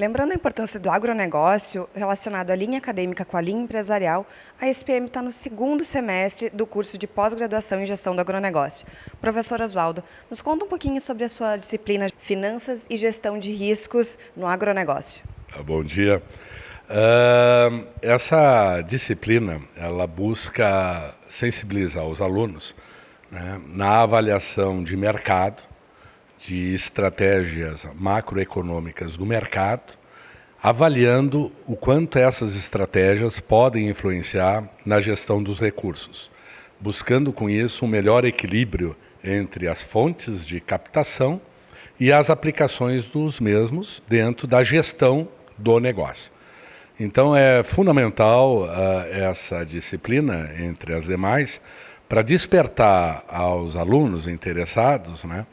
Lembrando a importância do agronegócio relacionado à linha acadêmica com a linha empresarial, a SPM está no segundo semestre do curso de pós-graduação em gestão do agronegócio. Professor Oswaldo, nos conta um pouquinho sobre a sua disciplina Finanças e Gestão de Riscos no Agronegócio. Ah, bom dia. Uh, essa disciplina, ela busca sensibilizar os alunos né, na avaliação de mercado, de estratégias macroeconômicas do mercado, avaliando o quanto essas estratégias podem influenciar na gestão dos recursos, buscando com isso um melhor equilíbrio entre as fontes de captação e as aplicações dos mesmos dentro da gestão do negócio. Então é fundamental uh, essa disciplina, entre as demais, para despertar aos alunos interessados né,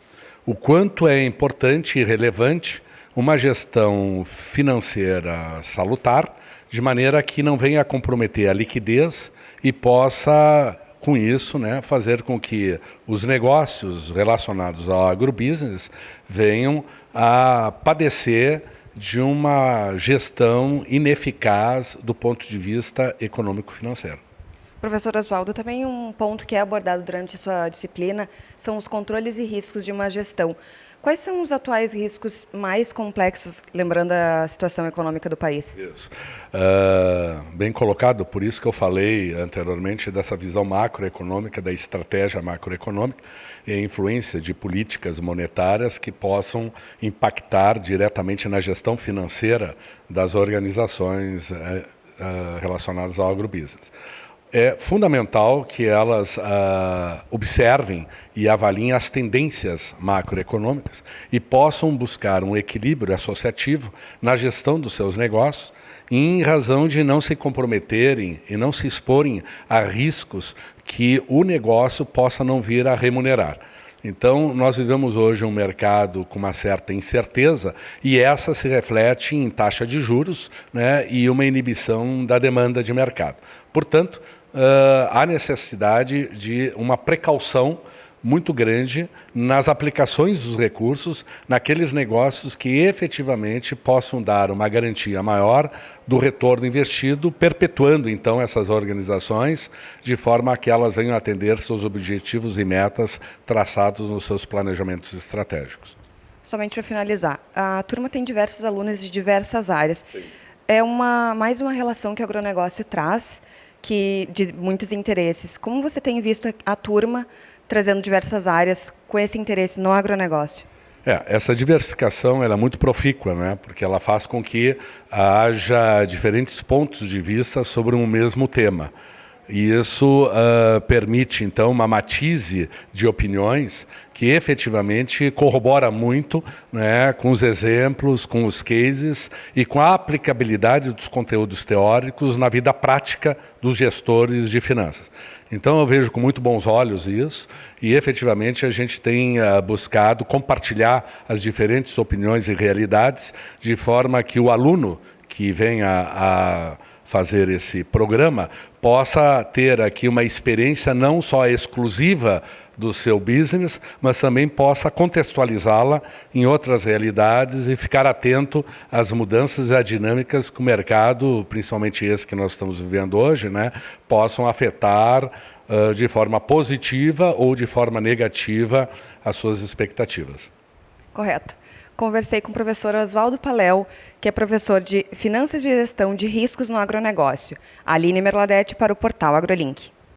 o quanto é importante e relevante uma gestão financeira salutar, de maneira que não venha a comprometer a liquidez e possa, com isso, né, fazer com que os negócios relacionados ao agrobusiness venham a padecer de uma gestão ineficaz do ponto de vista econômico-financeiro. Professor Oswaldo, também um ponto que é abordado durante a sua disciplina são os controles e riscos de uma gestão. Quais são os atuais riscos mais complexos, lembrando a situação econômica do país? Isso. Uh, bem colocado, por isso que eu falei anteriormente dessa visão macroeconômica, da estratégia macroeconômica e a influência de políticas monetárias que possam impactar diretamente na gestão financeira das organizações uh, uh, relacionadas ao agrobusiness é fundamental que elas uh, observem e avaliem as tendências macroeconômicas e possam buscar um equilíbrio associativo na gestão dos seus negócios, em razão de não se comprometerem e não se exporem a riscos que o negócio possa não vir a remunerar. Então, nós vivemos hoje um mercado com uma certa incerteza e essa se reflete em taxa de juros né, e uma inibição da demanda de mercado. Portanto, uh, há necessidade de uma precaução muito grande nas aplicações dos recursos, naqueles negócios que efetivamente possam dar uma garantia maior do retorno investido, perpetuando então essas organizações de forma que elas venham atender seus objetivos e metas traçados nos seus planejamentos estratégicos. Somente para finalizar, a turma tem diversos alunos de diversas áreas. Sim. É uma, mais uma relação que o agronegócio traz que de muitos interesses. Como você tem visto a turma trazendo diversas áreas com esse interesse no agronegócio? É, essa diversificação é muito profícua, né? porque ela faz com que haja diferentes pontos de vista sobre um mesmo tema. E isso uh, permite, então, uma matize de opiniões que efetivamente corrobora muito né, com os exemplos, com os cases e com a aplicabilidade dos conteúdos teóricos na vida prática dos gestores de finanças. Então eu vejo com muito bons olhos isso e efetivamente a gente tem uh, buscado compartilhar as diferentes opiniões e realidades de forma que o aluno que venha a fazer esse programa possa ter aqui uma experiência não só exclusiva do seu business, mas também possa contextualizá-la em outras realidades e ficar atento às mudanças e às dinâmicas que o mercado, principalmente esse que nós estamos vivendo hoje, né, possam afetar uh, de forma positiva ou de forma negativa as suas expectativas. Correto conversei com o professor Oswaldo Paléu, que é professor de Finanças e Gestão de Riscos no Agronegócio. Aline Merladete para o portal AgroLink.